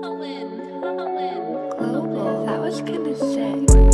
Global. Oh, that was kind of sick.